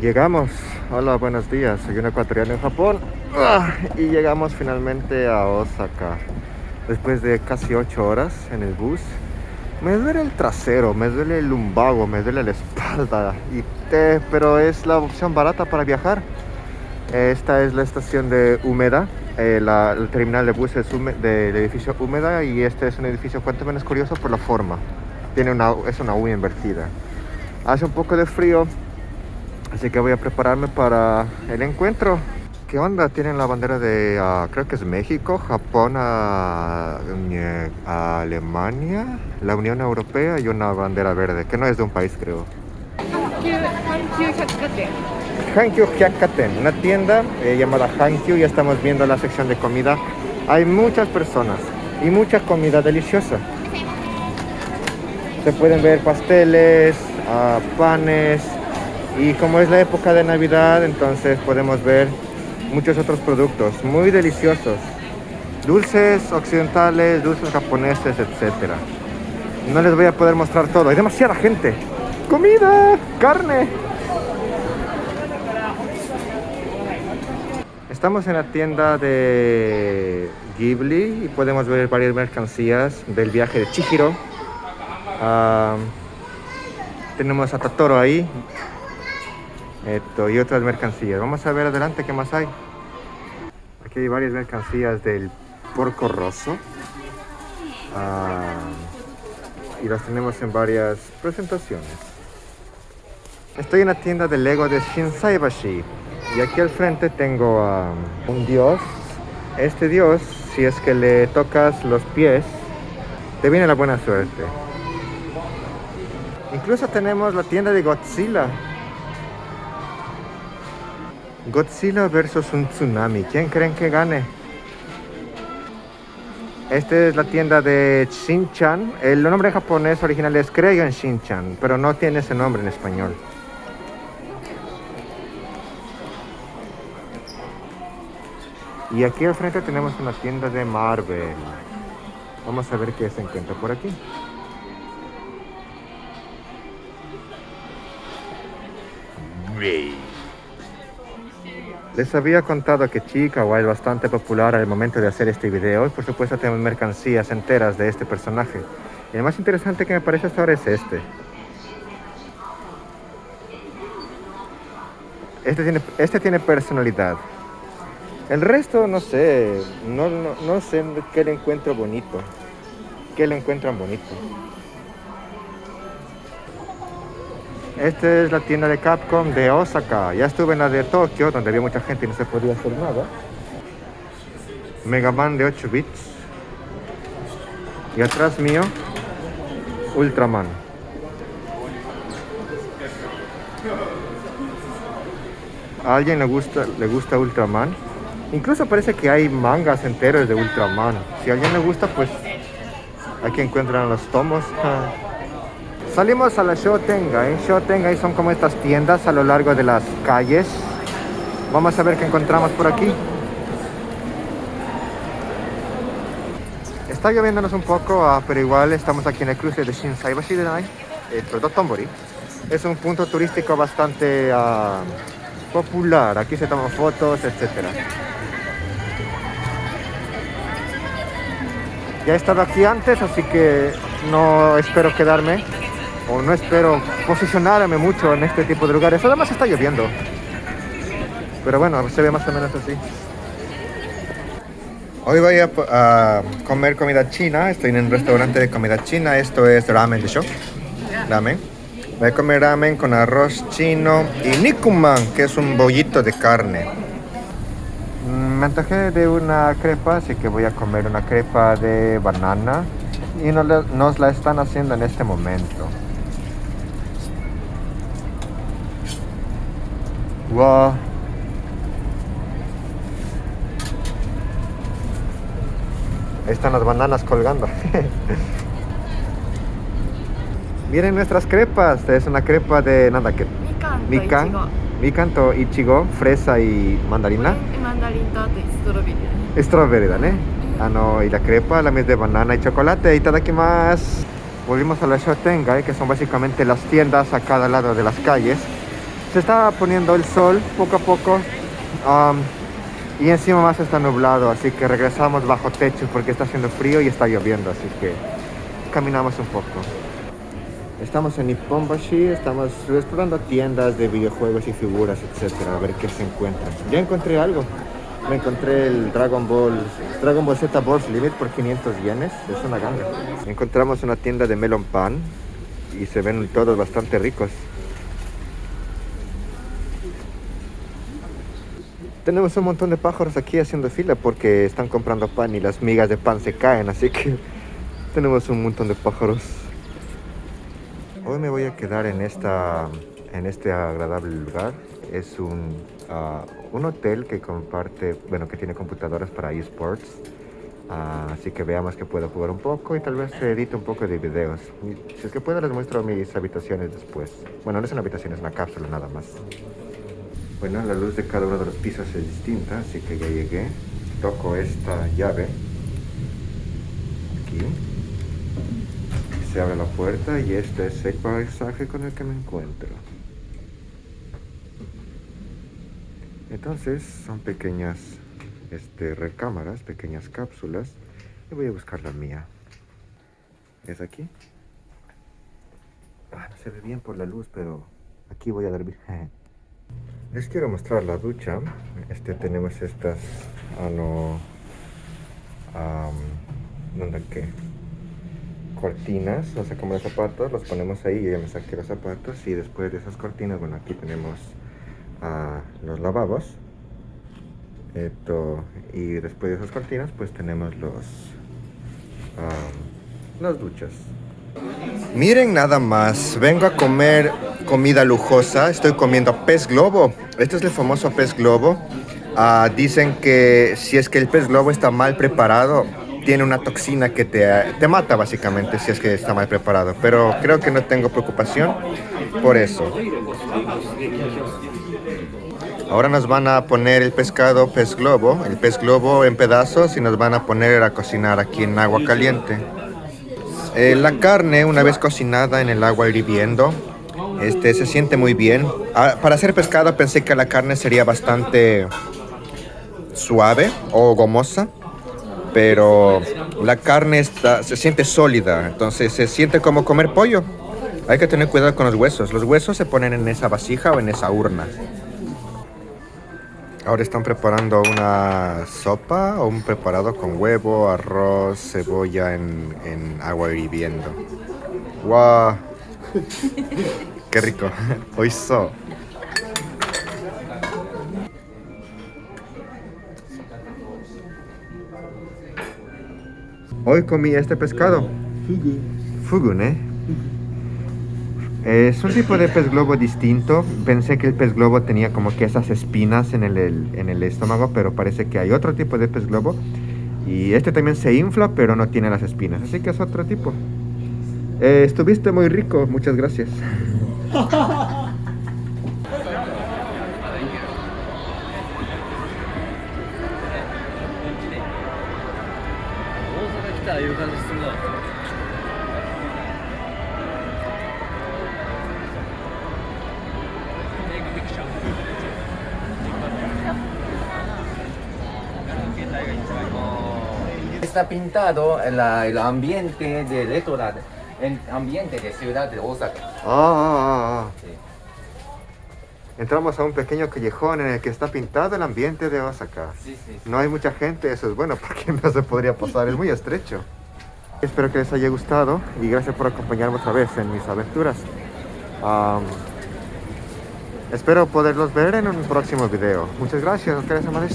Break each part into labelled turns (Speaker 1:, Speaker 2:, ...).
Speaker 1: Llegamos. Hola, buenos días. Soy un ecuatoriano en Japón. Ah, y llegamos finalmente a Osaka. Después de casi 8 horas en el bus. Me duele el trasero, me duele el lumbago, me duele la espalda. Y pero es la opción barata para viajar. Esta es la estación de Húmeda. Eh, la, el terminal de buses del edificio Húmeda. Y este es un edificio cuanto menos curioso por la forma. Tiene una, es una U invertida. Hace un poco de frío Así que voy a prepararme para el encuentro. ¿Qué onda? Tienen la bandera de, uh, creo que es México, Japón, uh, Alemania, la Unión Europea y una bandera verde, que no es de un país, creo. Hankyu Hyakaten, una tienda eh, llamada Hankyu, ya estamos viendo la sección de comida. Hay muchas personas y mucha comida deliciosa. Se pueden ver pasteles, uh, panes, y como es la época de Navidad, entonces podemos ver muchos otros productos muy deliciosos. Dulces occidentales, dulces japoneses, etc. No les voy a poder mostrar todo, hay demasiada gente. ¡Comida! ¡Carne! Estamos en la tienda de Ghibli y podemos ver varias mercancías del viaje de Chihiro. Ah, tenemos a Totoro ahí, esto, y otras mercancías. Vamos a ver adelante qué más hay. Aquí hay varias mercancías del porco rosso. Ah, y las tenemos en varias presentaciones. Estoy en la tienda de Lego de Shinsaibashi. Y aquí al frente tengo a un dios. Este dios, si es que le tocas los pies, te viene la buena suerte. Incluso tenemos la tienda de Godzilla Godzilla versus un tsunami. ¿Quién creen que gane? Esta es la tienda de Shinchan. El nombre japonés original es Kreigan Shinchan, pero no tiene ese nombre en español. Y aquí al frente tenemos una tienda de Marvel. Vamos a ver qué se encuentra por aquí. Les había contado que Chicago es bastante popular al momento de hacer este video y por supuesto tenemos mercancías enteras de este personaje. Y el más interesante que me parece hasta ahora es este. Este tiene, este tiene personalidad. El resto no sé, no, no, no sé qué le encuentro bonito. ¿Qué le encuentran bonito? Esta es la tienda de Capcom de Osaka. Ya estuve en la de Tokio, donde había mucha gente y no se podía hacer nada. Mega Man de 8 bits. Y atrás mío, Ultraman. ¿A alguien le gusta, le gusta Ultraman? Incluso parece que hay mangas enteros de Ultraman. Si a alguien le gusta, pues aquí encuentran los tomos. Salimos a la Shotengai. Shotengai son como estas tiendas a lo largo de las calles. Vamos a ver qué encontramos por aquí. Está lloviéndonos un poco, ah, pero igual estamos aquí en el cruce de Shinsaibashi Denai, el Tombori. Es un punto turístico bastante ah, popular. Aquí se toman fotos, etc. Ya he estado aquí antes, así que no espero quedarme o no espero posicionarme mucho en este tipo de lugares. Además está lloviendo. Pero bueno, se ve más o menos así. Hoy voy a, comer comida china. Estoy en un restaurante de comida china. Esto es ramen de show. Ramen. Voy a comer ramen con arroz chino y nikuman, que es un bollito de carne. Mm, me antojé de una crepa, así que voy a comer una crepa de banana. Y nos la están haciendo en este momento. Wow. Ahí están las bananas colgando. Miren nuestras crepas. Es una crepa de nada que. Mikan. Mikan to ichigo, fresa y mandarina. Strawberry, ¿eh? Ah, no, y la crepa, la mes de banana y chocolate. Y aquí más. Volvimos a la Shotengai, que son básicamente las tiendas a cada lado de las calles Se está poniendo el sol poco a poco. y encima más está nublado, así que regresamos bajo techo porque está haciendo frío y está lloviendo, así que caminamos un poco. Estamos en Nipponbashi, estamos explorando tiendas de videojuegos y figuras, etcétera, a ver qué se encuentra. Ya encontré algo. Me encontré el Dragon Ball, Dragon Ball Z Balls Limit por 500 yenes. Es una ganga. Encontramos una tienda de melon pan y se ven todos bastante ricos. Tenemos un montón de pájaros aquí haciendo fila porque están comprando pan y las migas de pan se caen, así que tenemos un montón de pájaros. Hoy me voy a quedar en, esta, en este agradable lugar. Es un, ah, un hotel que comparte, bueno, que tiene computadoras para esports. Ah, así que veamos que puedo jugar un poco y tal vez edite un poco de videos. Si es que puedo les muestro mis habitaciones después. Bueno, no es una habitación, es una cápsula nada más. Bueno, la luz de cada uno de los pisos es distinta, así que ya llegué. Toco esta llave. Aquí. Se abre la puerta y este es el paisaje con el que me encuentro. Entonces son pequeñas este, recámaras, pequeñas cápsulas. Y voy a buscar la mía. ¿Es aquí? Ah, no se ve bien por la luz, pero aquí voy a dormir. Les quiero mostrar la ducha. Este tenemos estas ah, no, um, ¿dónde qué? cortinas, o sea como los zapatos, los ponemos ahí, yo ya me saqué los zapatos y después de esas cortinas, bueno aquí tenemos ah, los lavabos esto, y después de esas cortinas pues tenemos los las duchas Miren nada más, vengo a comer comida lujosa, estoy comiendo pez globo. Este es el famoso pez globo. Ah, dicen que si es que el pez globo está mal preparado, tiene una toxina que te, te mata básicamente si es que está mal preparado. Pero creo que no tengo preocupación por eso. Ahora nos van a poner el pescado pez globo, el pez globo en pedazos y nos van a poner a cocinar aquí en agua caliente. Eh, la carne, una vez cocinada en el agua hirviendo, este, se siente muy bien. Ah, para hacer pescado pensé que la carne sería bastante suave o gomosa, pero la carne está, se siente sólida, entonces se siente como comer pollo. Hay que tener cuidado con los huesos. Los huesos se ponen en esa vasija o en esa urna. Ahora están preparando una sopa o un preparado con huevo, arroz, cebolla en, agua hirviendo. ¡Wow! ¡Qué rico! Oiso. Hoy comí este pescado.
Speaker 2: Fugu.
Speaker 1: Fugun, ¿eh? Es un tipo de pez globo distinto. Pensé que el pez globo tenía como que esas espinas en el, el- en el estómago, pero parece que hay otro tipo de pez globo. Y este también se infla, pero no tiene las espinas. Así que es otro tipo. Eh, estuviste muy rico, muchas gracias.
Speaker 2: 大阪来たらいう感じするな。
Speaker 3: Está pintado el, el ambiente de retro, el ambiente de ciudad de Osaka.
Speaker 1: Ah, ah, ah, ah.
Speaker 3: Sí.
Speaker 1: Entramos a un pequeño callejón en el que está pintado el ambiente de Osaka.
Speaker 3: Sí, sí.
Speaker 1: No hay mucha gente, eso es bueno porque no se podría pasar, es muy estrecho. Espero que les haya gustado y gracias por acompañarme otra vez en mis aventuras. Espero poderlos ver en un próximo video. Muchas gracias.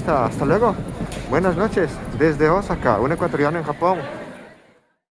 Speaker 1: Hasta luego. Buenas noches desde Osaka, un ecuatoriano en Japón.